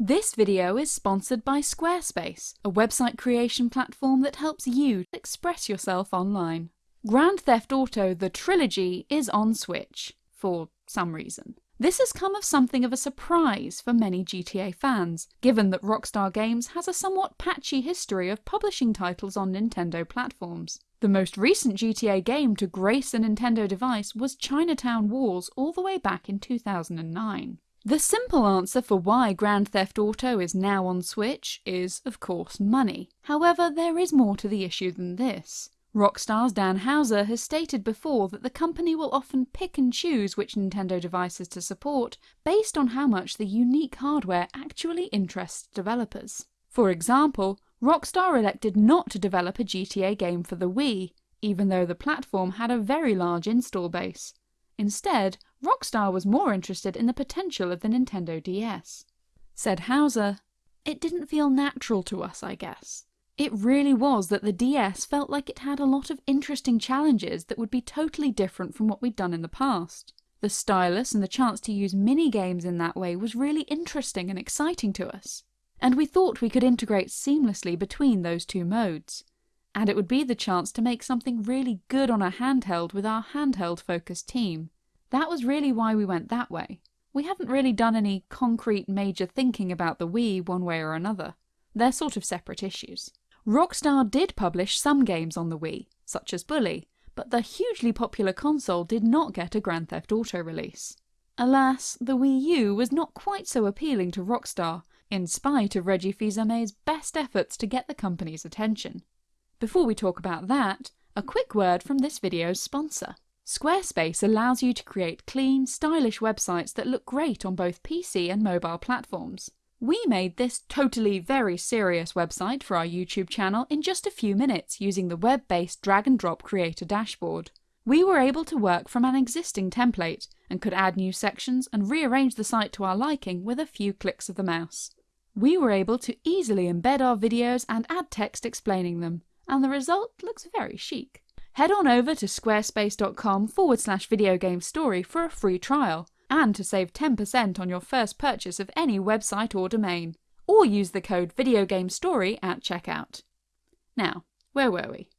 This video is sponsored by Squarespace, a website creation platform that helps you express yourself online. Grand Theft Auto The Trilogy is on Switch, for some reason. This has come of something of a surprise for many GTA fans, given that Rockstar Games has a somewhat patchy history of publishing titles on Nintendo platforms. The most recent GTA game to grace a Nintendo device was Chinatown Wars all the way back in 2009. The simple answer for why Grand Theft Auto is now on Switch is, of course, money. However, there is more to the issue than this. Rockstar's Dan Houser has stated before that the company will often pick and choose which Nintendo devices to support based on how much the unique hardware actually interests developers. For example, Rockstar elected not to develop a GTA game for the Wii, even though the platform had a very large install base. Instead, Rockstar was more interested in the potential of the Nintendo DS. Said Houser, It didn't feel natural to us, I guess. It really was that the DS felt like it had a lot of interesting challenges that would be totally different from what we'd done in the past. The stylus and the chance to use mini games in that way was really interesting and exciting to us. And we thought we could integrate seamlessly between those two modes. And it would be the chance to make something really good on a handheld with our handheld focused team. That was really why we went that way. We haven't really done any concrete major thinking about the Wii one way or another. They're sort of separate issues. Rockstar did publish some games on the Wii, such as Bully, but the hugely popular console did not get a Grand Theft Auto release. Alas, the Wii U was not quite so appealing to Rockstar, in spite of Reggie Fils-Aimé's best efforts to get the company's attention. Before we talk about that, a quick word from this video's sponsor. Squarespace allows you to create clean, stylish websites that look great on both PC and mobile platforms. We made this totally very serious website for our YouTube channel in just a few minutes using the web-based drag and drop creator dashboard. We were able to work from an existing template and could add new sections and rearrange the site to our liking with a few clicks of the mouse. We were able to easily embed our videos and add text explaining them, and the result looks very chic. Head on over to squarespace.com forward slash video game story for a free trial and to save 10% on your first purchase of any website or domain, or use the code VideoGameStory at checkout. Now, where were we?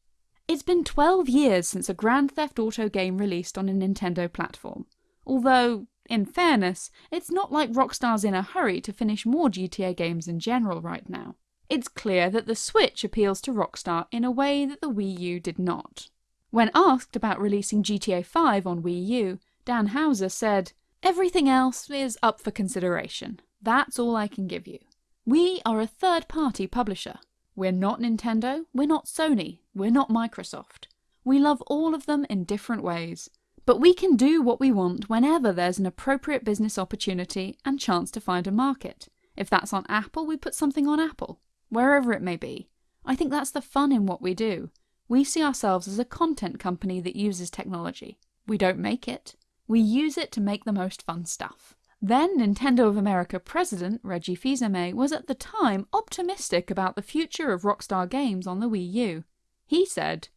It's been 12 years since a Grand Theft Auto game released on a Nintendo platform, although, in fairness, it's not like Rockstar's in a hurry to finish more GTA games in general right now. It's clear that the Switch appeals to Rockstar in a way that the Wii U did not. When asked about releasing GTA 5 on Wii U, Dan Houser said, Everything else is up for consideration. That's all I can give you. We are a third party publisher. We're not Nintendo, we're not Sony, we're not Microsoft. We love all of them in different ways. But we can do what we want whenever there's an appropriate business opportunity and chance to find a market. If that's on Apple, we put something on Apple. Wherever it may be. I think that's the fun in what we do. We see ourselves as a content company that uses technology. We don't make it. We use it to make the most fun stuff. Then Nintendo of America president Reggie Fils-Aimé was at the time optimistic about the future of Rockstar Games on the Wii U. He said,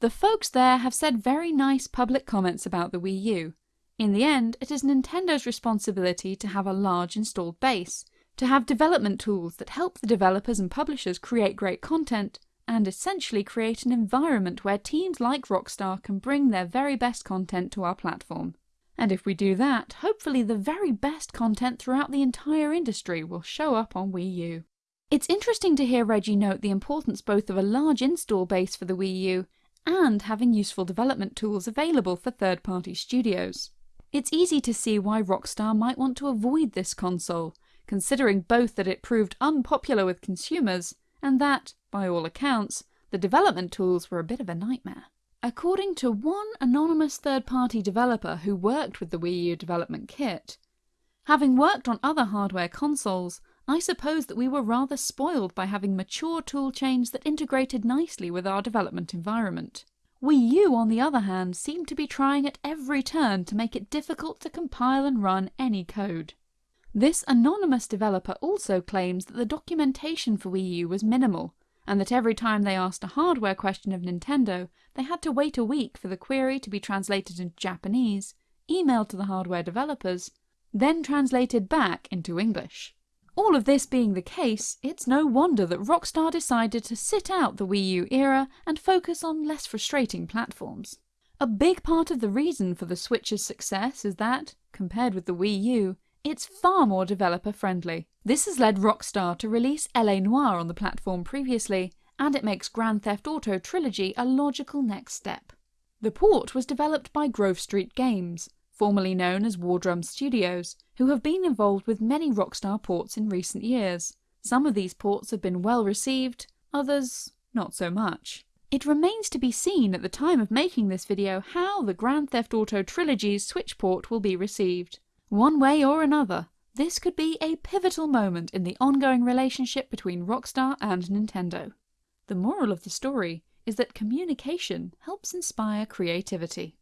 The folks there have said very nice public comments about the Wii U. In the end, it is Nintendo's responsibility to have a large installed base, to have development tools that help the developers and publishers create great content, and essentially create an environment where teams like Rockstar can bring their very best content to our platform. And if we do that, hopefully the very best content throughout the entire industry will show up on Wii U. It's interesting to hear Reggie note the importance both of a large install base for the Wii U and having useful development tools available for third-party studios. It's easy to see why Rockstar might want to avoid this console, considering both that it proved unpopular with consumers and that, by all accounts, the development tools were a bit of a nightmare. According to one anonymous third-party developer who worked with the Wii U development kit, having worked on other hardware consoles, I suppose that we were rather spoiled by having mature tool chains that integrated nicely with our development environment. Wii U, on the other hand, seemed to be trying at every turn to make it difficult to compile and run any code. This anonymous developer also claims that the documentation for Wii U was minimal, and that every time they asked a hardware question of Nintendo, they had to wait a week for the query to be translated into Japanese, emailed to the hardware developers, then translated back into English. All of this being the case, it's no wonder that Rockstar decided to sit out the Wii U era and focus on less frustrating platforms. A big part of the reason for the Switch's success is that, compared with the Wii U, it's far more developer friendly. This has led Rockstar to release LA Noire on the platform previously, and it makes Grand Theft Auto Trilogy a logical next step. The port was developed by Grove Street Games, formerly known as War Wardrum Studios, who have been involved with many Rockstar ports in recent years. Some of these ports have been well received, others not so much. It remains to be seen at the time of making this video how the Grand Theft Auto Trilogy's Switch port will be received. One way or another, this could be a pivotal moment in the ongoing relationship between Rockstar and Nintendo. The moral of the story is that communication helps inspire creativity.